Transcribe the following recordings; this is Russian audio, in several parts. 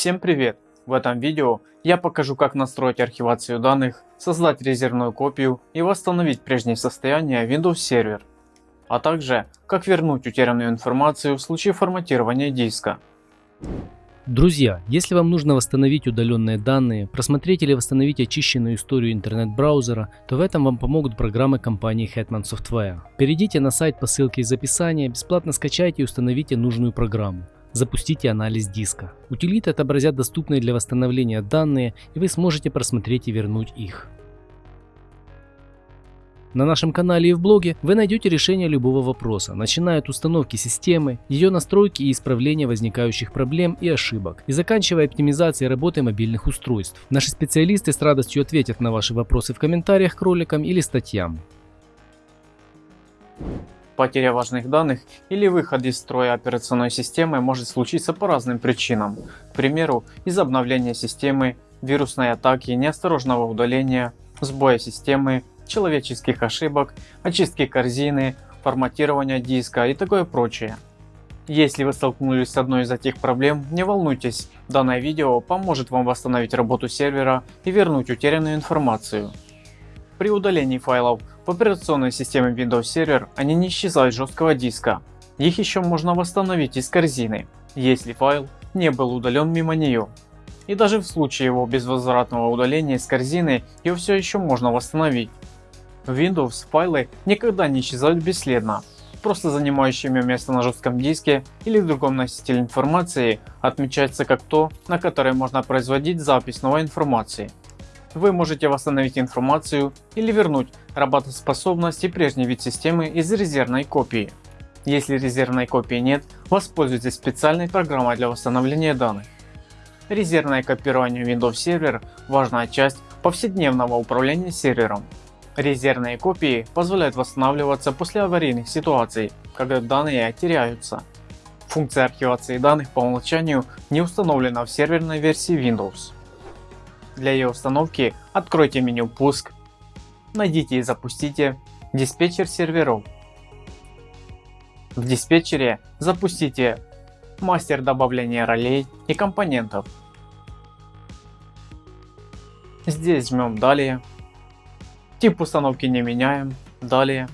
Всем привет! В этом видео я покажу как настроить архивацию данных, создать резервную копию и восстановить прежнее состояние Windows Server, а также как вернуть утерянную информацию в случае форматирования диска. Друзья, если вам нужно восстановить удаленные данные, просмотреть или восстановить очищенную историю интернет-браузера, то в этом вам помогут программы компании Hetman Software. Перейдите на сайт по ссылке из описания, бесплатно скачайте и установите нужную программу. Запустите анализ диска. Утилиты отобразят доступные для восстановления данные и вы сможете просмотреть и вернуть их. На нашем канале и в блоге вы найдете решение любого вопроса, начиная от установки системы, ее настройки и исправления возникающих проблем и ошибок, и заканчивая оптимизацией работы мобильных устройств. Наши специалисты с радостью ответят на ваши вопросы в комментариях к роликам или статьям. Потеря важных данных или выход из строя операционной системы может случиться по разным причинам. К примеру, из обновления системы, вирусной атаки, неосторожного удаления, сбоя системы, человеческих ошибок, очистки корзины, форматирования диска и такое прочее. Если вы столкнулись с одной из этих проблем, не волнуйтесь, данное видео поможет вам восстановить работу сервера и вернуть утерянную информацию. При удалении файлов в операционной системе Windows Server они не исчезают с жесткого диска, их еще можно восстановить из корзины, если файл не был удален мимо нее. И даже в случае его безвозвратного удаления из корзины, ее все еще можно восстановить. В Windows файлы никогда не исчезают бесследно. Просто занимающими место на жестком диске или в другом носителе информации отмечается как то, на которое можно производить запись новой информации. Вы можете восстановить информацию или вернуть работоспособность и прежний вид системы из резервной копии. Если резервной копии нет, воспользуйтесь специальной программой для восстановления данных. Резервное копирование Windows Server – важная часть повседневного управления сервером. Резервные копии позволяют восстанавливаться после аварийных ситуаций, когда данные теряются. Функция архивации данных по умолчанию не установлена в серверной версии Windows. Для ее установки откройте меню «Пуск», найдите и запустите диспетчер серверов. В диспетчере запустите мастер добавления ролей и компонентов. Здесь жмем «Далее», Тип установки не меняем. Далее.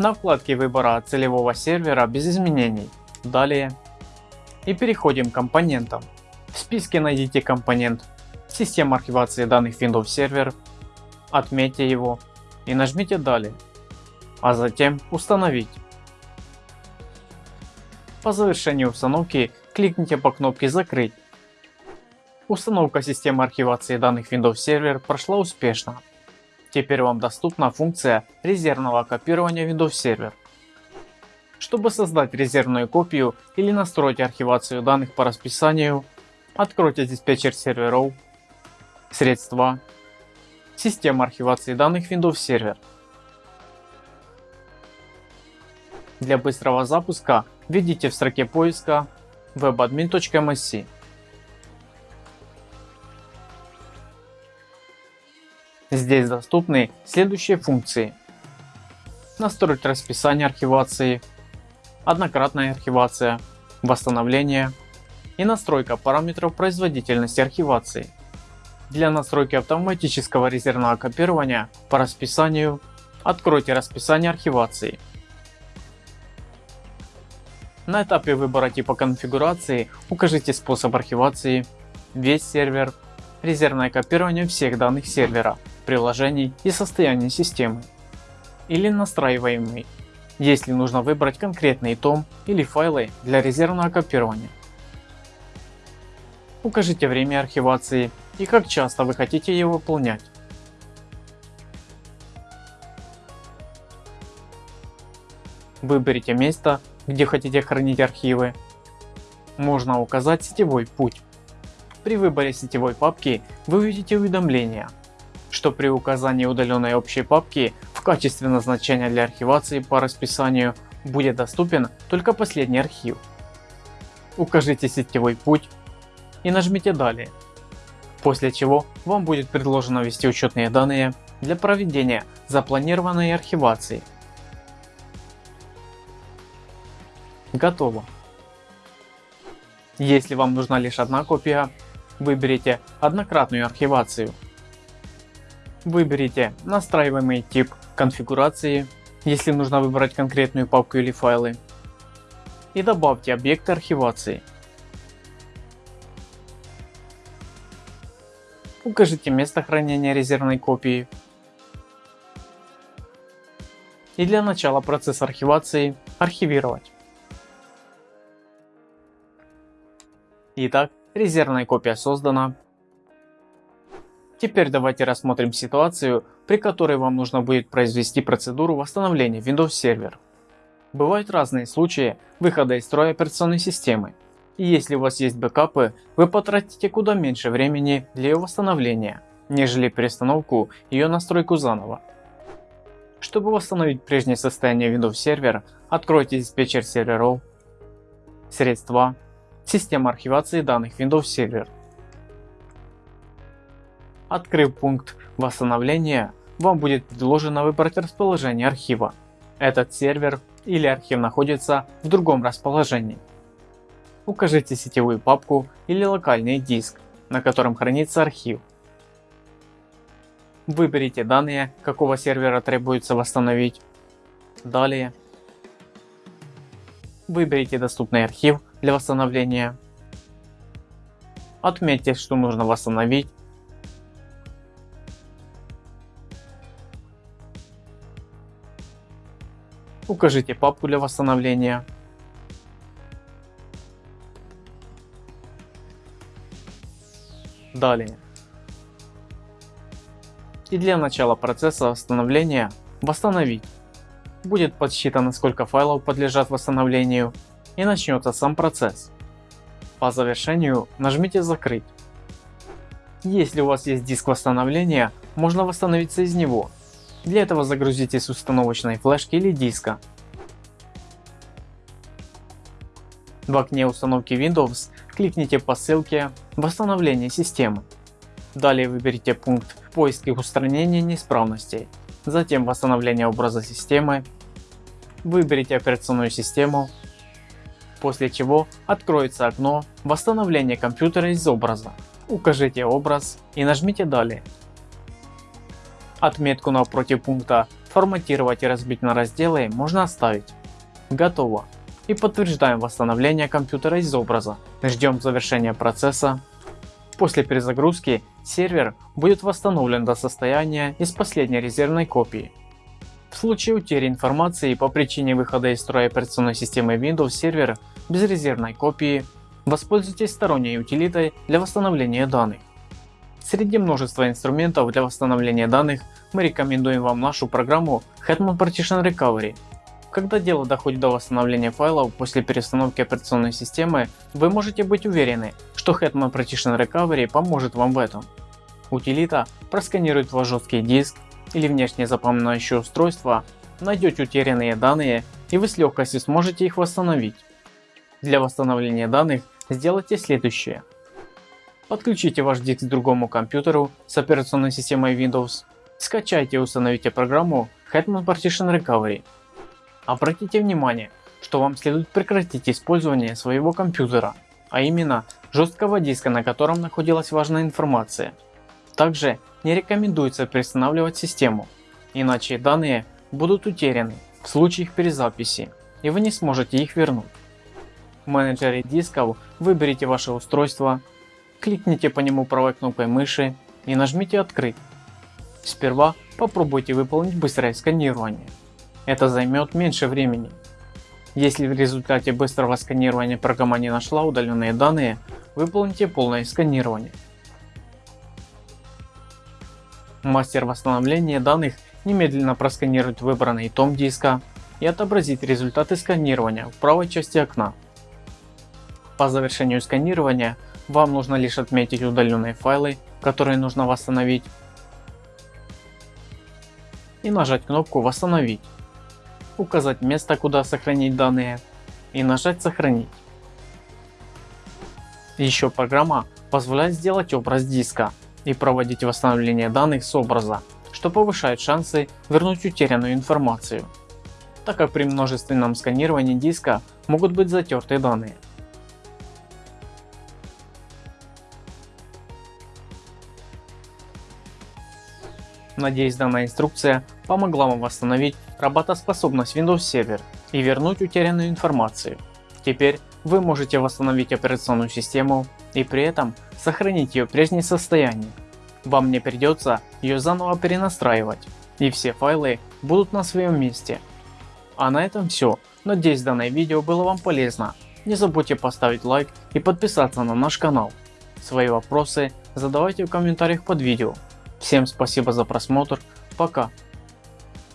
На вкладке выбора целевого сервера без изменений. Далее. И переходим к компонентам. В списке найдите компонент Система архивации данных Windows Server. Отметьте его и нажмите Далее. А затем Установить. По завершении установки кликните по кнопке Закрыть. Установка системы архивации данных Windows Server прошла успешно. Теперь вам доступна функция резервного копирования Windows Server. Чтобы создать резервную копию или настроить архивацию данных по расписанию, откройте диспетчер серверов, средства, система архивации данных Windows Server. Для быстрого запуска введите в строке поиска webadmin.msc. Здесь доступны следующие функции. Настроить расписание архивации, однократная архивация, восстановление и настройка параметров производительности архивации. Для настройки автоматического резервного копирования по расписанию откройте расписание архивации. На этапе выбора типа конфигурации укажите способ архивации, весь сервер, резервное копирование всех данных сервера, приложений и состояния системы. Или настраиваемый, если нужно выбрать конкретный том или файлы для резервного копирования. Укажите время архивации и как часто вы хотите ее выполнять. Выберите место, где хотите хранить архивы. Можно указать сетевой путь. При выборе сетевой папки вы увидите уведомления, что при указании удаленной общей папки в качестве назначения для архивации по расписанию будет доступен только последний архив. Укажите сетевой путь и нажмите далее, после чего вам будет предложено ввести учетные данные для проведения запланированной архивации. Готово. Если вам нужна лишь одна копия, выберите однократную архивацию. Выберите настраиваемый тип конфигурации, если нужно выбрать конкретную папку или файлы. И добавьте объекты архивации. Укажите место хранения резервной копии. И для начала процесс архивации архивировать. Итак, резервная копия создана. Теперь давайте рассмотрим ситуацию, при которой вам нужно будет произвести процедуру восстановления Windows Server. Бывают разные случаи выхода из строя операционной системы. И если у вас есть бэкапы, вы потратите куда меньше времени для ее восстановления, нежели перестановку ее настройку заново. Чтобы восстановить прежнее состояние Windows Server, откройте диспетчер серверов, средства, Система архивации данных Windows Server. Открыв пункт восстановления, вам будет предложено выбрать расположение архива. Этот сервер или архив находится в другом расположении. Укажите сетевую папку или локальный диск, на котором хранится архив. Выберите данные, какого сервера требуется восстановить. Далее. Выберите доступный архив для восстановления. Отметьте, что нужно восстановить. Укажите папку для восстановления. Далее. И для начала процесса восстановления восстановить. Будет подсчитано сколько файлов подлежат восстановлению и начнется сам процесс. По завершению нажмите закрыть. Если у вас есть диск восстановления, можно восстановиться из него. Для этого загрузите с установочной флешки или диска. В окне установки Windows кликните по ссылке «Восстановление системы». Далее выберите пункт «Поиск и устранение неисправностей», затем «Восстановление образа системы», выберите операционную систему, после чего откроется окно восстановления компьютера из образа. Укажите образ и нажмите далее. Отметку напротив пункта форматировать и разбить на разделы можно оставить. Готово. И подтверждаем восстановление компьютера из образа. Ждем завершения процесса. После перезагрузки сервер будет восстановлен до состояния из последней резервной копии. В случае утери информации по причине выхода из строя операционной системы Windows сервер без резервной копии, воспользуйтесь сторонней утилитой для восстановления данных. Среди множества инструментов для восстановления данных мы рекомендуем вам нашу программу Hetman Partition Recovery. Когда дело доходит до восстановления файлов после перестановки операционной системы, вы можете быть уверены, что Hetman Partition Recovery поможет вам в этом. Утилита просканирует ваш жесткий диск или внешнее запоминающее устройство, найдете утерянные данные и вы с легкостью сможете их восстановить. Для восстановления данных сделайте следующее. Подключите ваш диск к другому компьютеру с операционной системой Windows. Скачайте и установите программу Hetman Partition Recovery. Обратите внимание, что вам следует прекратить использование своего компьютера, а именно жесткого диска, на котором находилась важная информация. Также не рекомендуется перестанавливать систему, иначе данные будут утеряны в случае их перезаписи и вы не сможете их вернуть. В менеджере дисков выберите ваше устройство, кликните по нему правой кнопкой мыши и нажмите открыть. Сперва попробуйте выполнить быстрое сканирование. Это займет меньше времени. Если в результате быстрого сканирования программа не нашла удаленные данные, выполните полное сканирование. Мастер восстановления данных немедленно просканирует выбранный том диска и отобразит результаты сканирования в правой части окна. По завершению сканирования вам нужно лишь отметить удаленные файлы, которые нужно восстановить и нажать кнопку восстановить, указать место куда сохранить данные и нажать сохранить. Еще программа позволяет сделать образ диска и проводить восстановление данных с образа, что повышает шансы вернуть утерянную информацию, так как при множественном сканировании диска могут быть затерты данные. Надеюсь данная инструкция помогла вам восстановить работоспособность Windows Server и вернуть утерянную информацию. Теперь вы можете восстановить операционную систему и при этом сохранить ее в прежнем состоянии. Вам не придется ее заново перенастраивать и все файлы будут на своем месте. А на этом все. Надеюсь данное видео было вам полезно. Не забудьте поставить лайк и подписаться на наш канал. Свои вопросы задавайте в комментариях под видео. Всем спасибо за просмотр. Пока.